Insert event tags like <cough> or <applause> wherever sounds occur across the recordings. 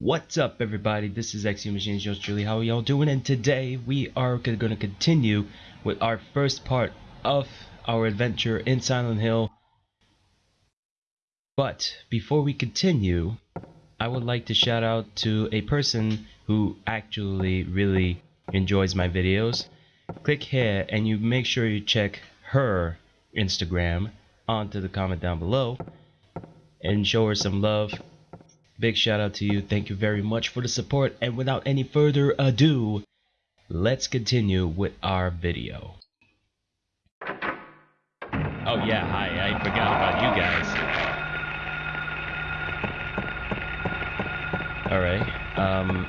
What's up everybody, this is XU Machines, yours truly, how are y'all doing? And today we are going to continue with our first part of our adventure in Silent Hill. But before we continue, I would like to shout out to a person who actually really enjoys my videos. Click here and you make sure you check her Instagram onto the comment down below and show her some love Big shout out to you. Thank you very much for the support. And without any further ado, let's continue with our video. Oh yeah, hi. I forgot about you guys. Alright. Um.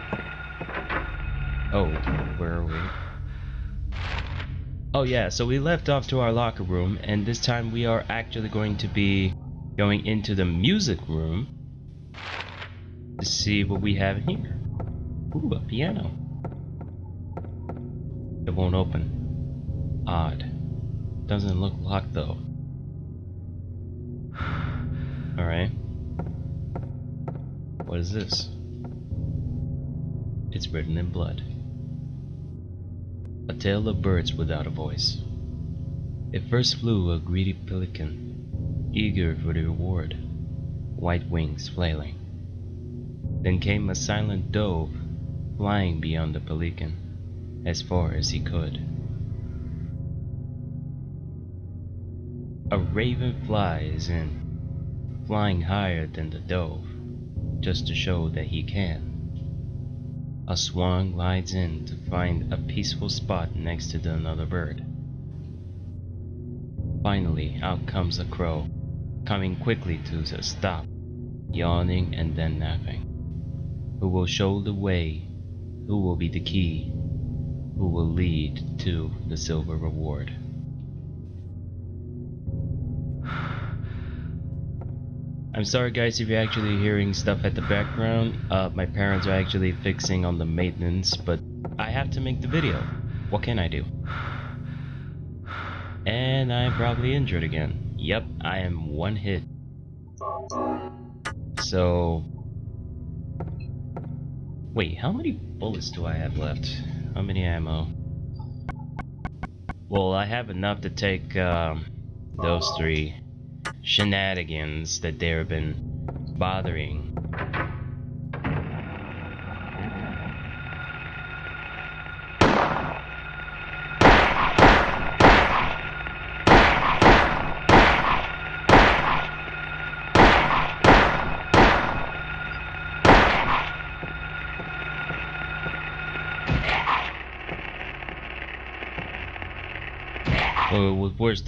Oh, where are we? Oh yeah, so we left off to our locker room, and this time we are actually going to be going into the music room to see what we have here. Ooh, a piano. It won't open. Odd. Doesn't look locked though. <sighs> Alright. What is this? It's written in blood. A tale of birds without a voice. It first flew a greedy pelican, eager for the reward, white wings flailing. Then came a silent dove, flying beyond the pelican, as far as he could. A raven flies in, flying higher than the dove, just to show that he can. A swan glides in to find a peaceful spot next to the another bird. Finally, out comes a crow, coming quickly to a stop, yawning and then napping who will show the way, who will be the key, who will lead to the silver reward. <sighs> I'm sorry guys if you're actually hearing stuff at the background. Uh, my parents are actually fixing on the maintenance, but I have to make the video. What can I do? And I'm probably injured again. Yep, I am one hit. So, Wait, how many bullets do I have left? How many ammo? Well, I have enough to take um, those three shenanigans that they've been bothering Or worse,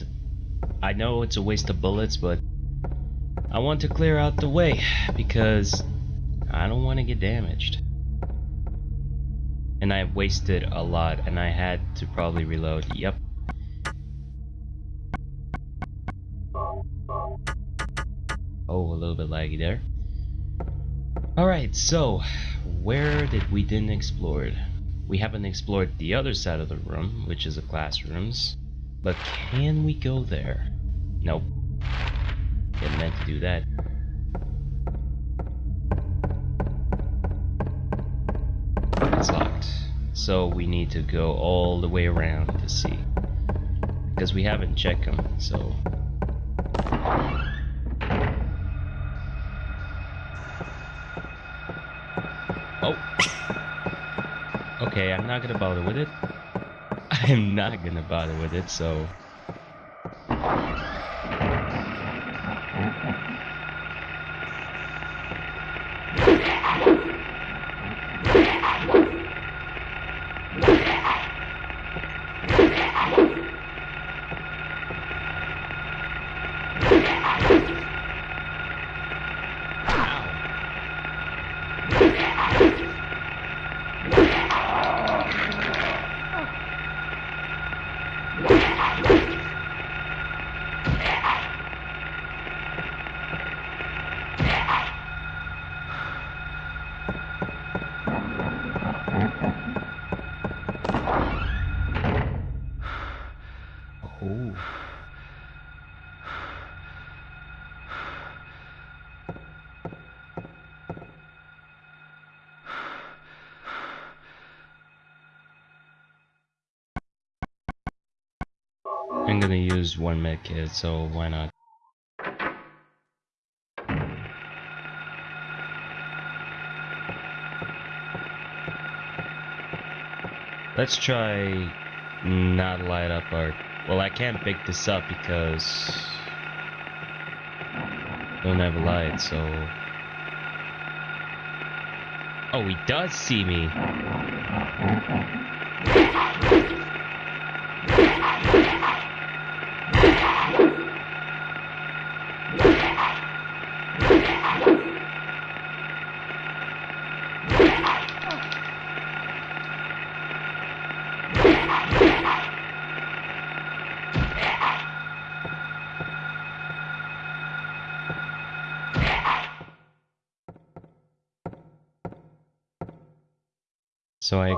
I know it's a waste of bullets, but I want to clear out the way because I don't want to get damaged. And I wasted a lot and I had to probably reload. Yep. Oh, a little bit laggy there. Alright, so where did we didn't explore? We haven't explored the other side of the room, which is the classrooms. But can we go there? Nope. Didn't meant to do that. It's locked. So we need to go all the way around to see. Because we haven't checked them, so... Oh! <coughs> Okay, I'm not gonna bother with it. <laughs> I'm not gonna bother with it, so... I'm gonna use one med kit, so why not? Let's try not light up our... Well, I can't pick this up because... Don't have a light, so... Oh, he does see me!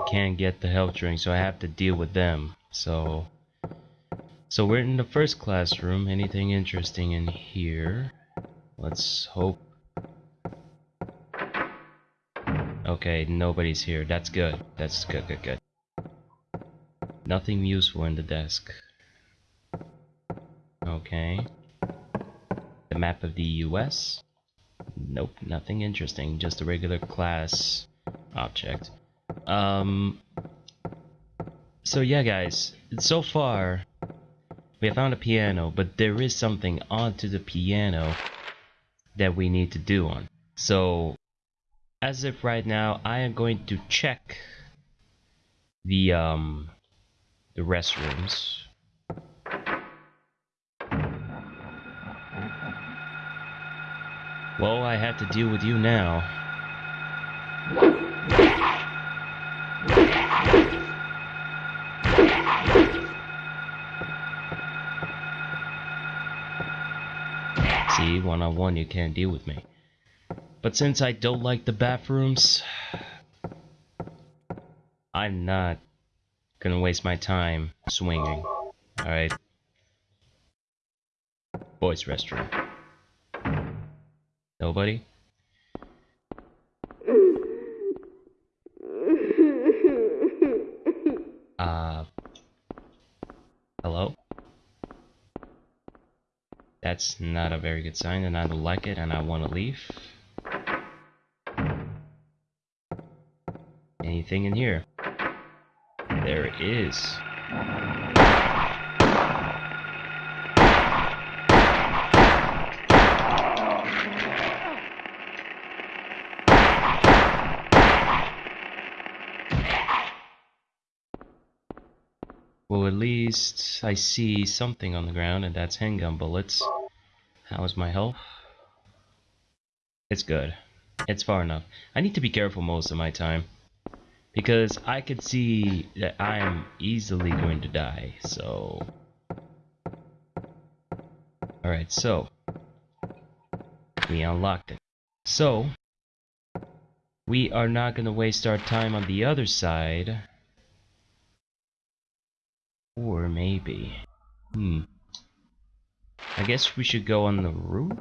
Can't get the health drink, so I have to deal with them. So, so we're in the first classroom. Anything interesting in here? Let's hope. Okay, nobody's here. That's good. That's good, good, good. Nothing useful in the desk. Okay. The map of the US? Nope, nothing interesting. Just a regular class object. Um, so yeah, guys, so far we have found a piano, but there is something onto the piano that we need to do on. So, as if right now, I am going to check the um the restrooms. Well, I have to deal with you now. One-on-one -on -one, you can't deal with me. But since I don't like the bathrooms, I'm not gonna waste my time swinging. Alright. Boys restroom. Nobody? Uh... Hello? That's not a very good sign and I don't like it and I want to leave. Anything in here? There is. Well, at least I see something on the ground, and that's handgun bullets. How's my health? It's good. It's far enough. I need to be careful most of my time. Because I could see that I am easily going to die, so... Alright, so... We unlocked it. So... We are not going to waste our time on the other side or maybe... Hmm. I guess we should go on the roof?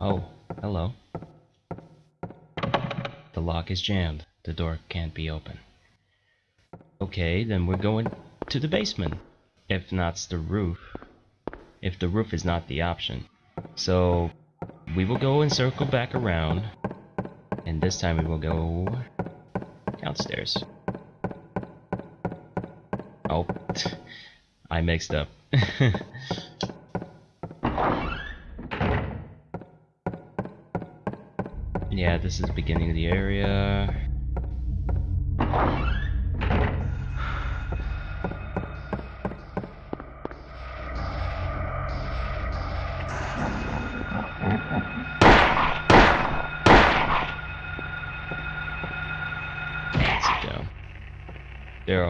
Oh, hello. The lock is jammed. The door can't be open. Okay, then we're going to the basement. If not the roof. If the roof is not the option. So we will go and circle back around. And this time we will go downstairs. Oh, I mixed up. <laughs> yeah, this is the beginning of the area.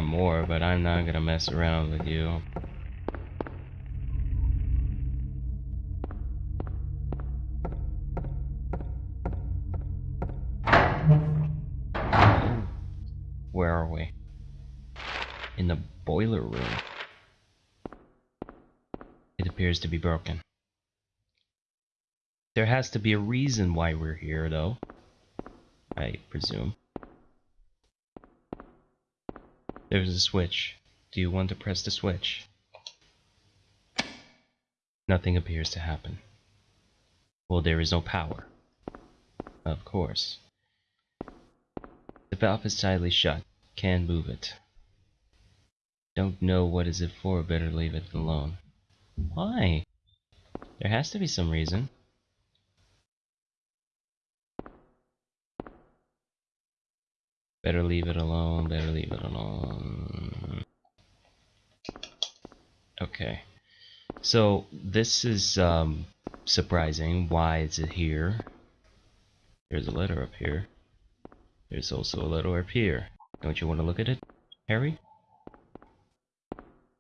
More, but I'm not gonna mess around with you. Where are we? In the boiler room. It appears to be broken. There has to be a reason why we're here, though. I presume. There's a switch. Do you want to press the switch? Nothing appears to happen. Well, there is no power. Of course. The valve is tightly shut. Can't move it. Don't know what is it for, better leave it alone. Why? There has to be some reason. Better leave it alone, better leave it alone. Okay. So, this is um, surprising. Why is it here? There's a letter up here. There's also a letter up here. Don't you want to look at it, Harry?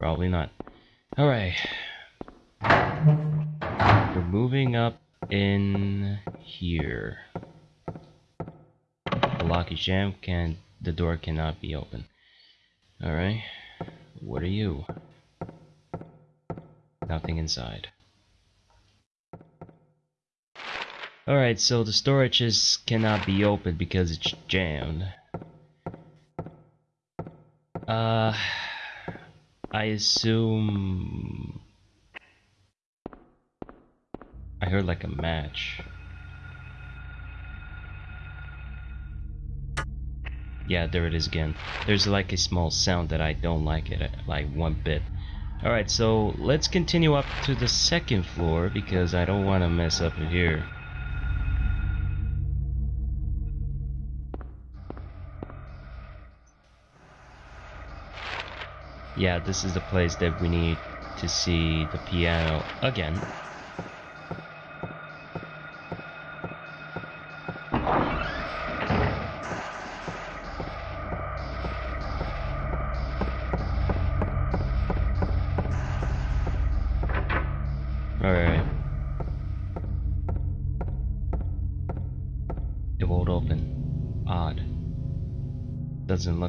Probably not. Alright. We're moving up in here. Lock is jammed, can the door cannot be opened. Alright. What are you? Nothing inside. Alright, so the storages cannot be opened because it's jammed. Uh, I assume... I heard like a match. Yeah, there it is again. There's like a small sound that I don't like it, uh, like one bit. Alright, so let's continue up to the second floor because I don't want to mess up here. Yeah, this is the place that we need to see the piano again.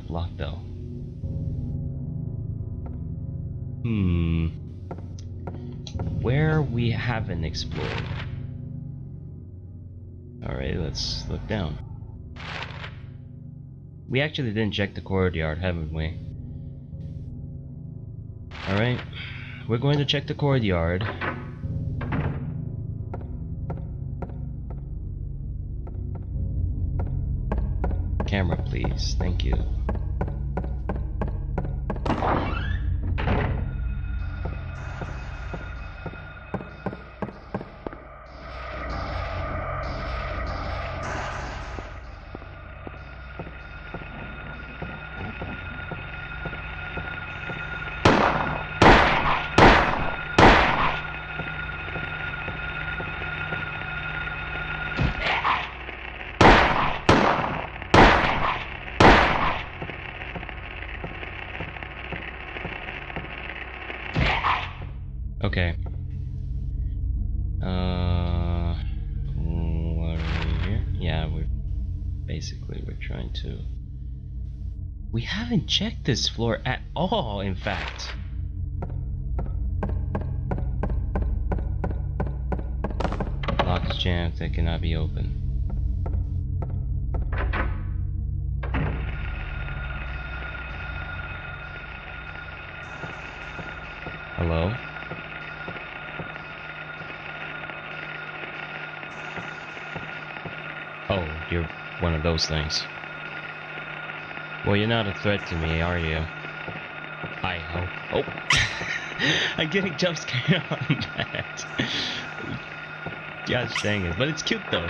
Look locked though. Hmm. Where we haven't explored. Alright, let's look down. We actually didn't check the courtyard, haven't we? Alright. We're going to check the courtyard. Please. Thank you. Haven't checked this floor at all. In fact. Lock is jammed. That cannot be opened. Hello? Oh, you're one of those things. Well, you're not a threat to me, are you? I hope. Oh! <laughs> I'm getting jump scared on that. Gosh dang it. But it's cute though.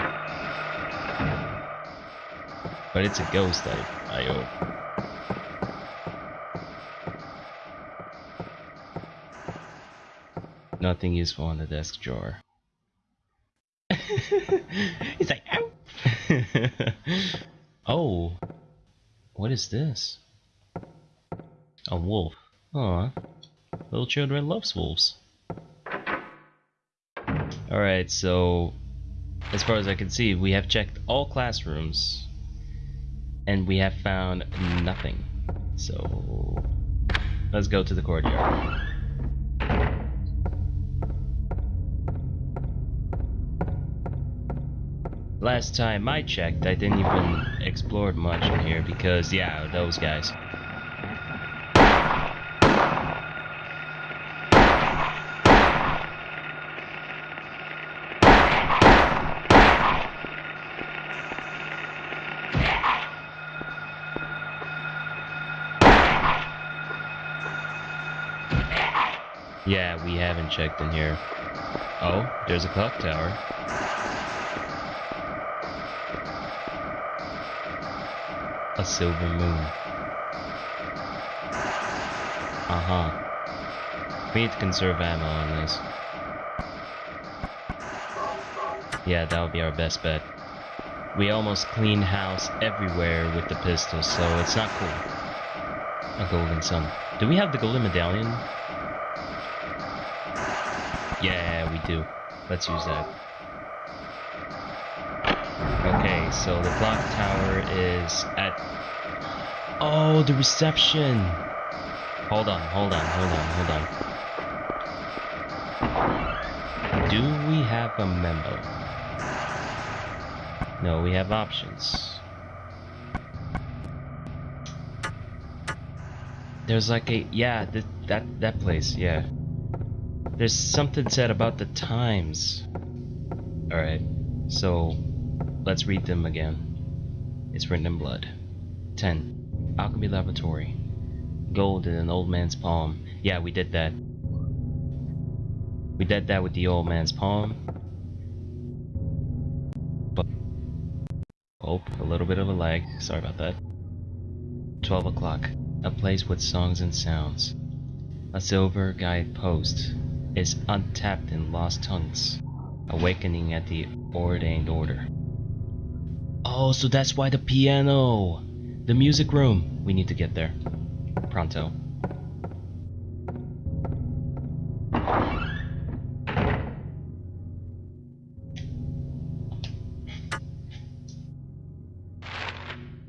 But it's a ghost, I, I hope. Nothing useful on the desk drawer. <laughs> He's like, ow! <laughs> oh, is this? A wolf. Oh, Aw, little children loves wolves. Alright, so as far as I can see, we have checked all classrooms and we have found nothing. So let's go to the courtyard. Last time I checked, I didn't even explore much in here because, yeah, those guys. Yeah, we haven't checked in here. Oh, there's a clock tower. Silver moon. Uh-huh. We need to conserve ammo on this. Yeah, that would be our best bet. We almost cleaned house everywhere with the pistol, so it's not cool. A golden sun. Do we have the golden medallion? Yeah, we do. Let's use that. Okay, so the clock tower is. Oh, the reception! Hold on, hold on, hold on, hold on. Do we have a memo? No, we have options. There's like a... Yeah, th that, that place, yeah. There's something said about the times. Alright, so let's read them again. It's written in blood. 10. Alchemy Laboratory. Gold in an old man's palm. Yeah, we did that. We did that with the old man's palm. But oh, a little bit of a lag. Sorry about that. 12 o'clock. A place with songs and sounds. A silver guide post is untapped in lost tongues, awakening at the ordained order. Oh, so that's why the piano! The music room! We need to get there. Pronto.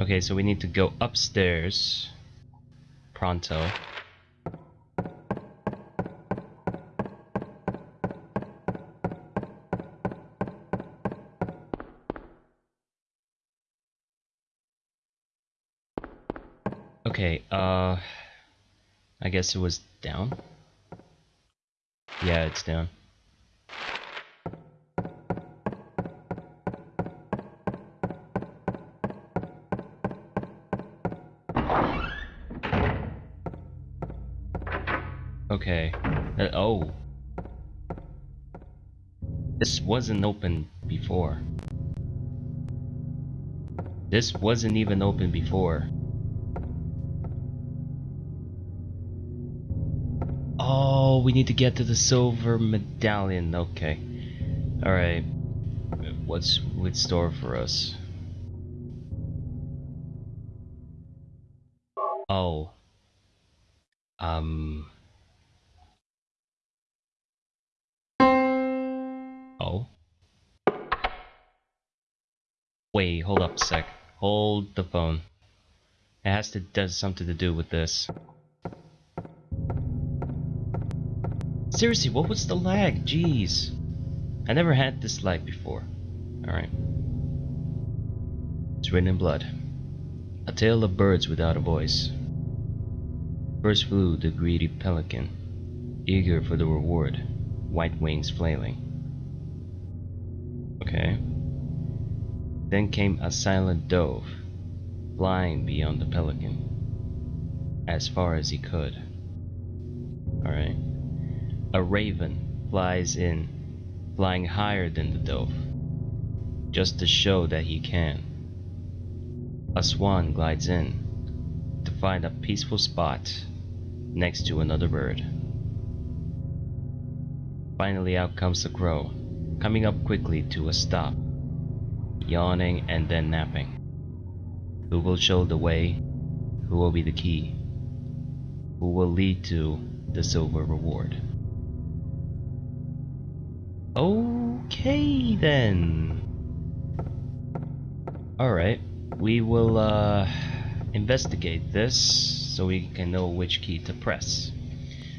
Okay, so we need to go upstairs. Pronto. Okay, uh... I guess it was down? Yeah, it's down. Okay. Uh, oh. This wasn't open before. This wasn't even open before. Oh, we need to get to the silver medallion. Okay. Alright. What's with store for us? Oh. Um. Oh. Wait, hold up a sec. Hold the phone. It has to does something to do with this. Seriously, what was the lag? Jeez. I never had this lag before. Alright. It's written in blood. A tale of birds without a voice. First flew the greedy pelican, eager for the reward, white wings flailing. Okay. Then came a silent dove, flying beyond the pelican, as far as he could. Alright. A raven flies in, flying higher than the dove, just to show that he can. A swan glides in to find a peaceful spot next to another bird. Finally out comes the crow, coming up quickly to a stop, yawning and then napping. Who will show the way? Who will be the key? Who will lead to the silver reward? Okay then. Alright, we will uh, investigate this so we can know which key to press.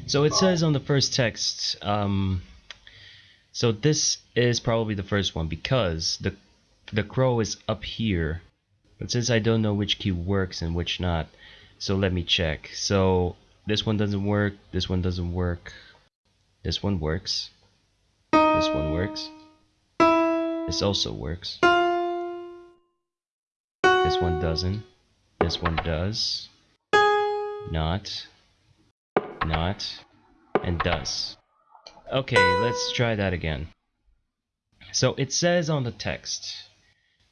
So it says on the first text, um, so this is probably the first one because the the crow is up here. But since I don't know which key works and which not, so let me check. So this one doesn't work, this one doesn't work, this one works, this one works, this also works, this one doesn't, this one does, not, not, and does. Okay, let's try that again. So it says on the text,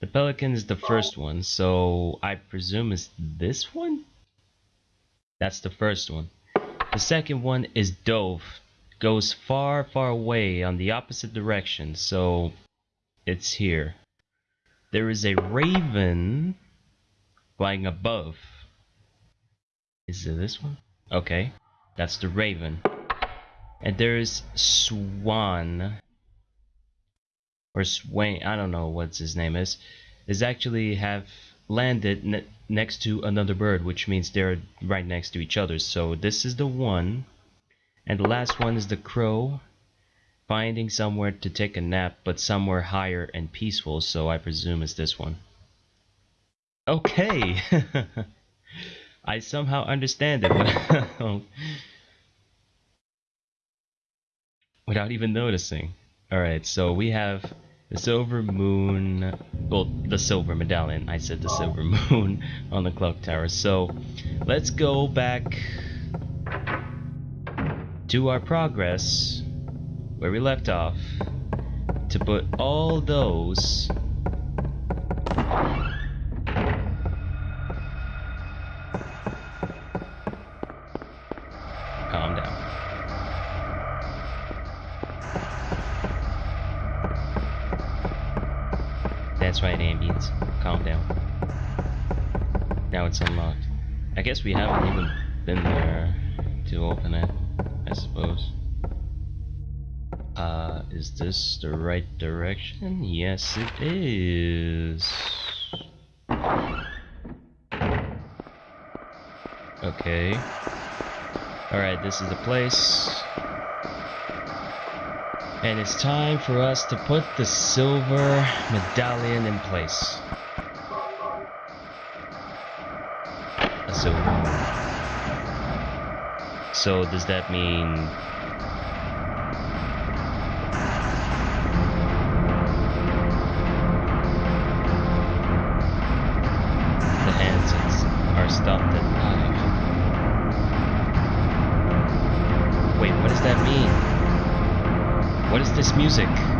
the pelican is the first one, so I presume it's this one? That's the first one. The second one is dove, goes far, far away on the opposite direction, so it's here. There is a raven flying above. Is it this one? Okay, that's the raven. And there is swan or Swain, I don't know what his name is, is actually have landed ne next to another bird, which means they're right next to each other. So this is the one, and the last one is the crow, finding somewhere to take a nap, but somewhere higher and peaceful, so I presume it's this one. Okay! <laughs> I somehow understand it <laughs> without even noticing. Alright, so we have the silver moon, well, the silver medallion. I said the silver <laughs> moon on the clock tower. So let's go back to our progress where we left off to put all those is this the right direction? Yes, it is. Okay. Alright, this is the place. And it's time for us to put the silver medallion in place. Silver So does that mean... What is this music?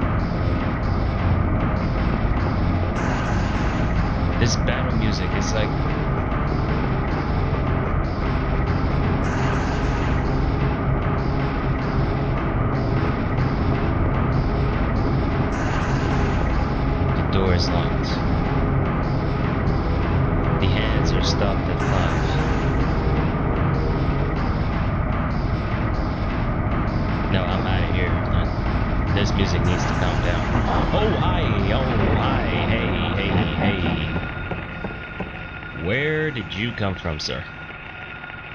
You come from, sir?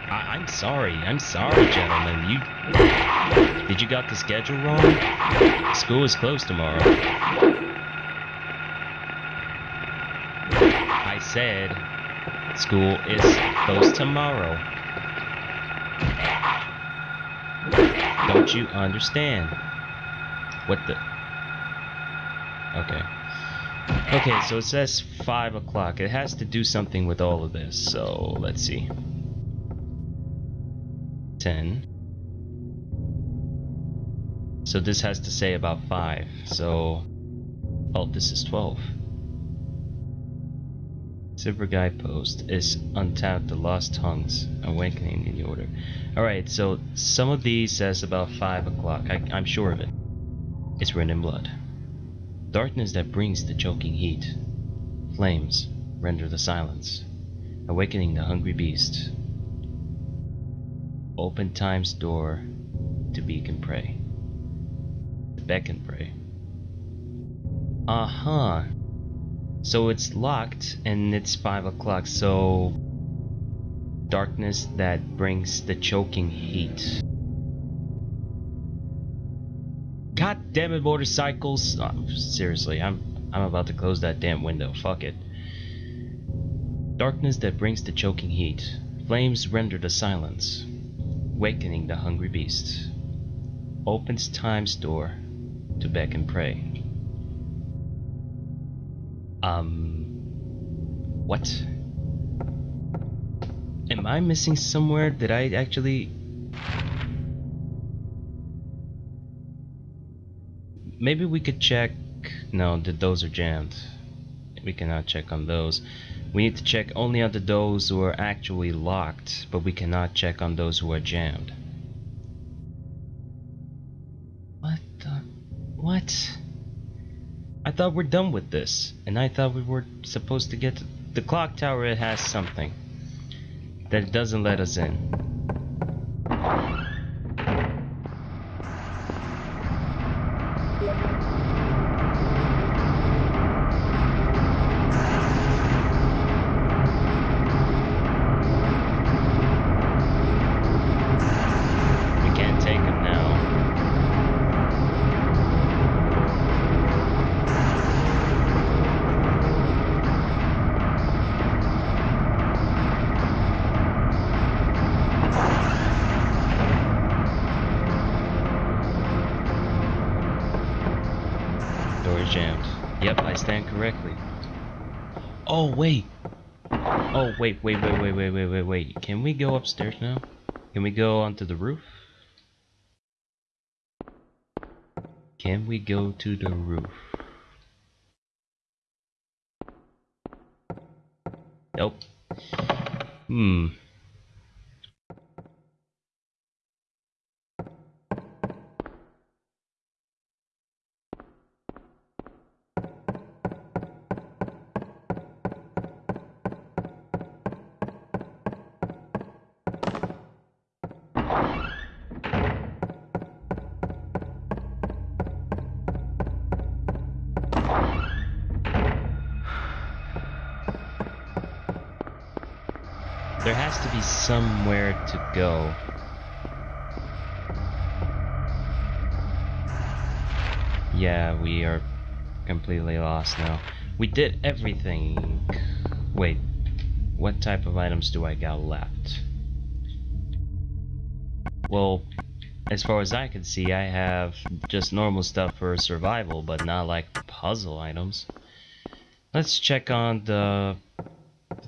I am sorry, I'm sorry, gentlemen. You... Did you got the schedule wrong? School is closed tomorrow. I said, school is closed tomorrow. Don't you understand? What the? Okay. Okay, so it says 5 o'clock. It has to do something with all of this, so let's see. 10. So this has to say about 5, so... Oh, this is 12. Silver Guidepost is untapped the Lost Tongues, Awakening in the Order. Alright, so some of these says about 5 o'clock, I'm sure of it. It's written in blood. Darkness that brings the choking heat. Flames render the silence, awakening the hungry beast. Open time's door to beacon prey. To beckon prey. Uh-huh. So it's locked and it's 5 o'clock, so... Darkness that brings the choking heat. God damn it, motorcycles. Oh, seriously, I'm I'm about to close that damn window. Fuck it. Darkness that brings the choking heat. Flames render the silence. Wakening the hungry beast. Opens time's door to beg and pray. Um. What? Am I missing somewhere? Did I actually. Maybe we could check. No, the those are jammed. We cannot check on those. We need to check only on the those who are actually locked, but we cannot check on those who are jammed. What the? What? I thought we're done with this, and I thought we were supposed to get to the clock tower. It has something that it doesn't let us in. Is jammed. Yep, I stand correctly. Oh, wait. Oh, wait, wait, wait, wait, wait, wait, wait, wait. Can we go upstairs now? Can we go onto the roof? Can we go to the roof? Nope. Hmm. To go. Yeah, we are completely lost now. We did everything. Wait, what type of items do I got left? Well, as far as I can see, I have just normal stuff for survival, but not like puzzle items. Let's check on the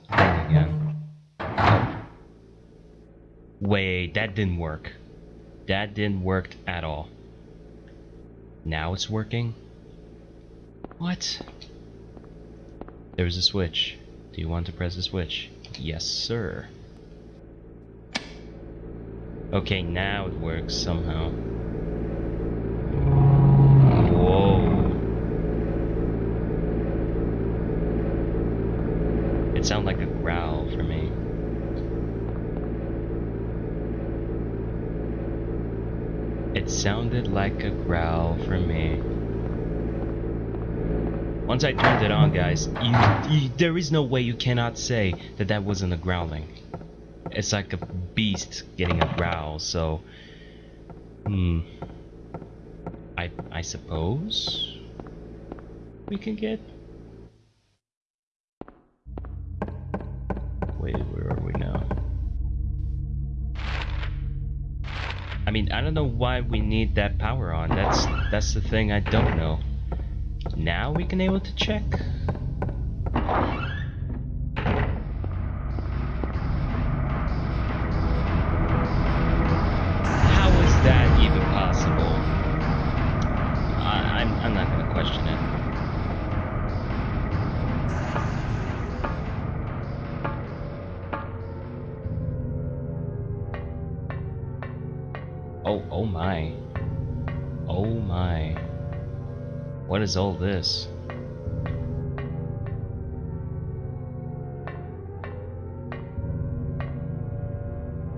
thing again. Wait, that didn't work. That didn't work at all. Now it's working? What? There's a switch. Do you want to press the switch? Yes, sir. Okay, now it works somehow. Whoa. It sounded like a growl for me. It sounded like a growl for me. Once I turned it on, guys, you, you, there is no way you cannot say that that wasn't a growling. It's like a beast getting a growl, so... Hmm. I, I suppose... We can get... mean, I don't know why we need that power on. That's that's the thing I don't know. Now we can able to check. Is all this?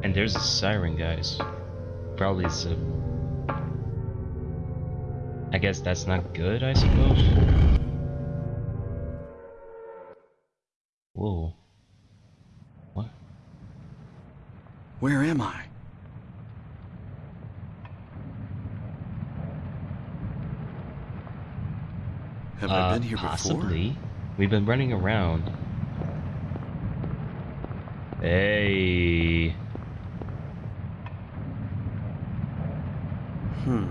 And there's a siren, guys. Probably it's a... I guess that's not good, I suppose? Here possibly. before? We've been running around. Hey. Hmm.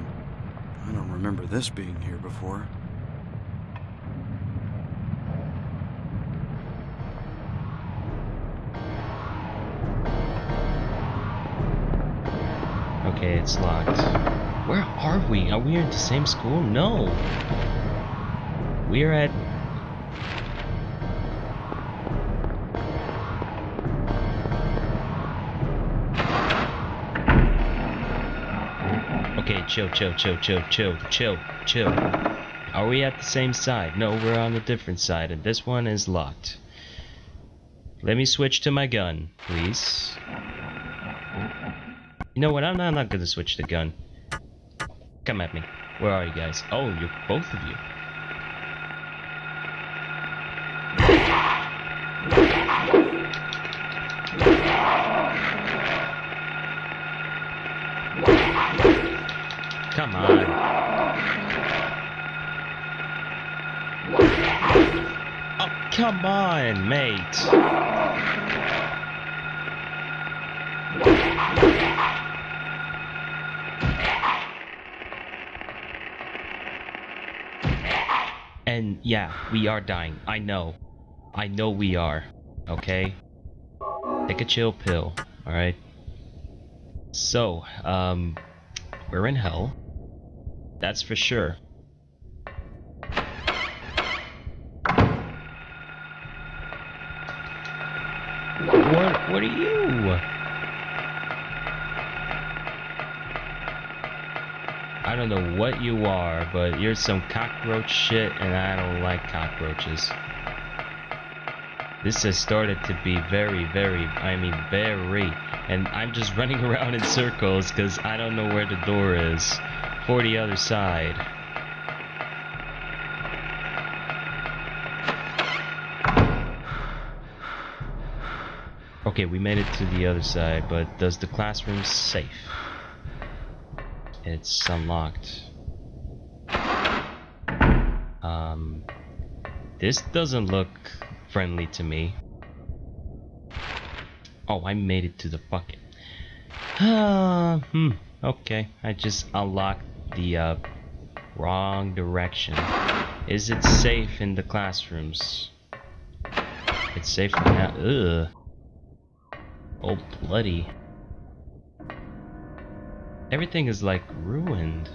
I don't remember this being here before. Okay, it's locked. Where are we? Are we in the same school? No. We are at. Okay, chill, chill, chill, chill, chill, chill, chill. Are we at the same side? No, we're on a different side, and this one is locked. Let me switch to my gun, please. You know what? I'm not, I'm not gonna switch the gun. Come at me. Where are you guys? Oh, you're both of you. Come on, mate. And yeah, we are dying. I know. I know we are. Okay? Take a chill pill, alright? So, um, we're in hell. That's for sure. What, are you? I don't know what you are, but you're some cockroach shit, and I don't like cockroaches. This has started to be very, very, I mean, very, and I'm just <laughs> running around in circles because I don't know where the door is for the other side. Okay, we made it to the other side, but does the classroom safe? It's unlocked. Um, this doesn't look friendly to me. Oh, I made it to the bucket. Ah, hmm. Okay, I just unlocked the uh, wrong direction. Is it safe in the classrooms? It's safe now. Ugh. Oh, bloody. Everything is like ruined.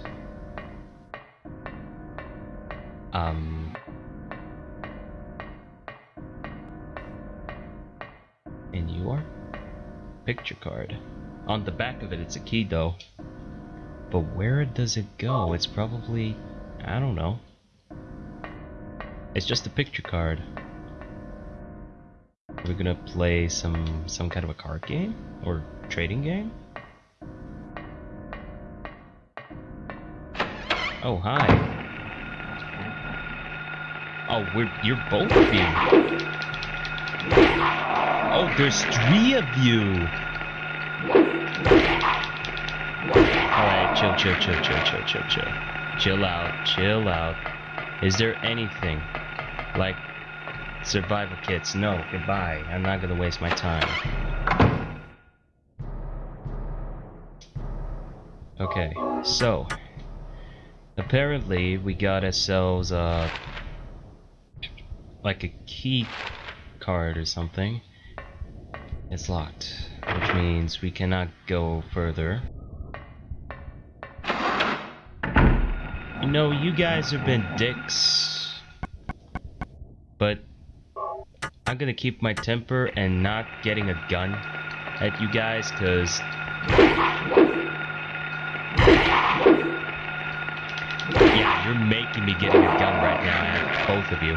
Um. And you are? Picture card. On the back of it, it's a key though. But where does it go? It's probably. I don't know. It's just a picture card. We're gonna play some some kind of a card game or trading game. Oh hi. Oh, we're you're both of you. Oh, there's three of you. All right, chill, chill, chill, chill, chill, chill, chill. Chill out, chill out. Is there anything like survival kits? No, goodbye. I'm not gonna waste my time. Okay, so apparently we got ourselves uh like a key card or something. It's locked, which means we cannot go further. You know, you guys have been dicks, but I'm gonna keep my temper and not getting a gun at you guys, cause yeah, you're making me getting a gun right now both of you.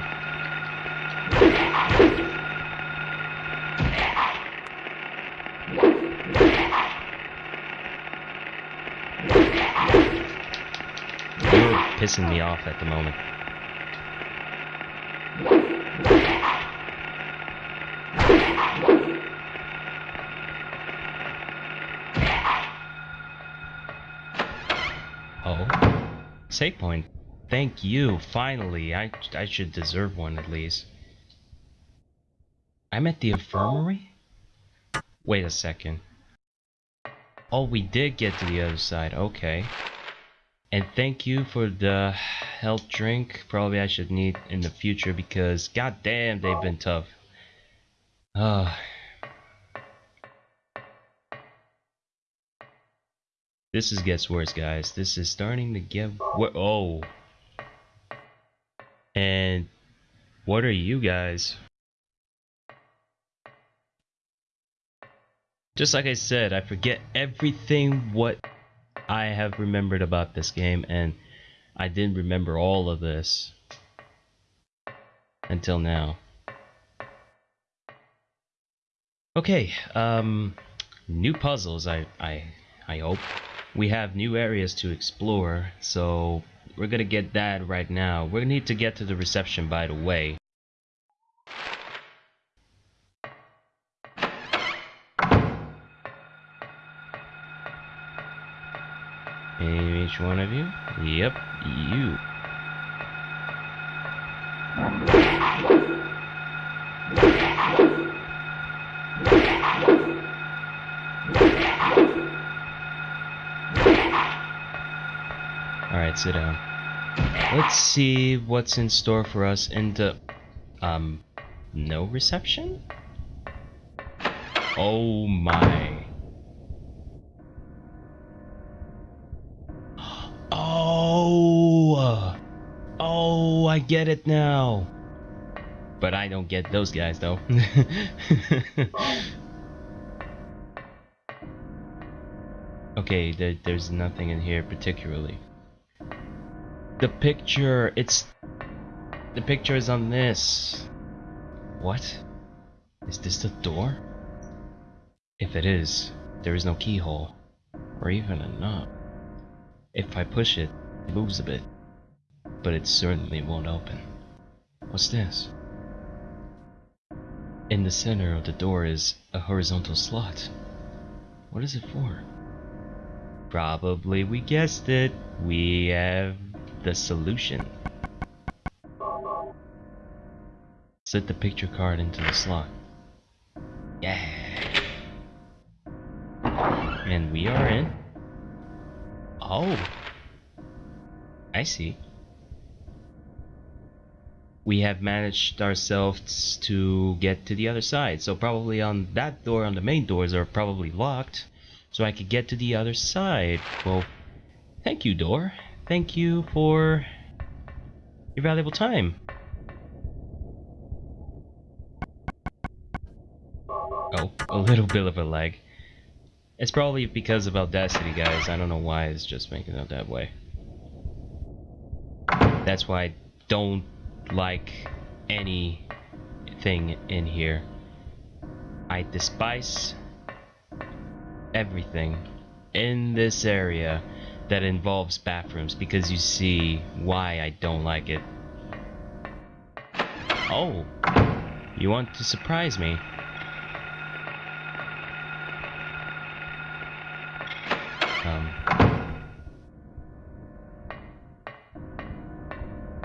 You're pissing me off at the moment. Oh. Save point. thank you. Finally, I I should deserve one at least. I'm at the infirmary? Wait a second. Oh, we did get to the other side. Okay. And thank you for the health drink. Probably I should need in the future because goddamn they've been tough. Ah. This is gets worse, guys. This is starting to get wor- oh. And what are you guys? Just like I said, I forget everything what I have remembered about this game and I didn't remember all of this until now. Okay, um new puzzles I I I hope. We have new areas to explore, so we're gonna get that right now. We need to get to the reception by the way. Each one of you? Yep, you. <laughs> Alright, sit down. Let's see what's in store for us in the... Um, no reception? Oh my. <gasps> Oh! Oh, I get it now. But I don't get those guys though. <laughs> okay, there, there's nothing in here particularly. The picture, it's... The picture is on this. What? Is this the door? If it is, there is no keyhole. Or even a knob. If I push it, it moves a bit. But it certainly won't open. What's this? In the center of the door is a horizontal slot. What is it for? Probably we guessed it. We have the solution. Slip the picture card into the slot. Yeah. And we are in. Oh. I see. We have managed ourselves to get to the other side. So probably on that door, on the main doors, are probably locked. So I could get to the other side. Well, thank you, door. Thank you for your valuable time. Oh, a little bit of a lag. It's probably because of Audacity, guys. I don't know why it's just making it that way. That's why I don't like anything in here. I despise everything in this area that involves bathrooms because you see why I don't like it. Oh, you want to surprise me? Um,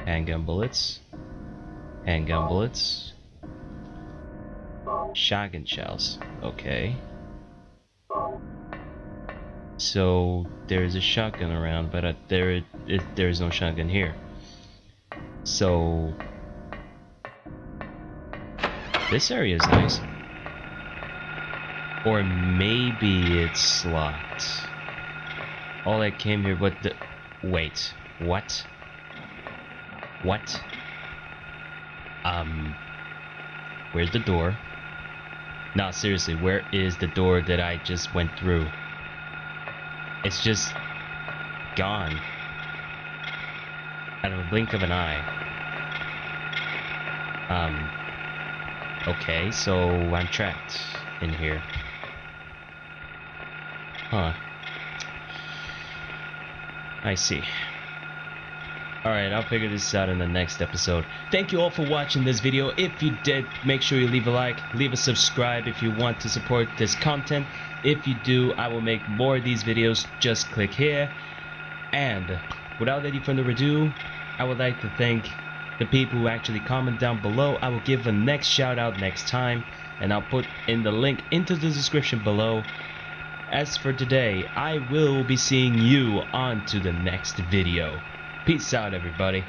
handgun bullets, handgun bullets, shotgun shells. Okay. So there's a shotgun around, but uh, there it, there is no shotgun here. So this area is nice. Or maybe it's locked. All I came here, but the wait, what? What? Um, where's the door? No, seriously, where is the door that I just went through? It's just gone. Out of a blink of an eye. Um, okay, so I'm trapped in here. Huh. I see. Alright, I'll figure this out in the next episode. Thank you all for watching this video. If you did, make sure you leave a like, leave a subscribe if you want to support this content. If you do, I will make more of these videos. Just click here. And without any further ado, I would like to thank the people who actually comment down below. I will give a next shout out next time, and I'll put in the link into the description below. As for today, I will be seeing you on to the next video. Peace out, everybody.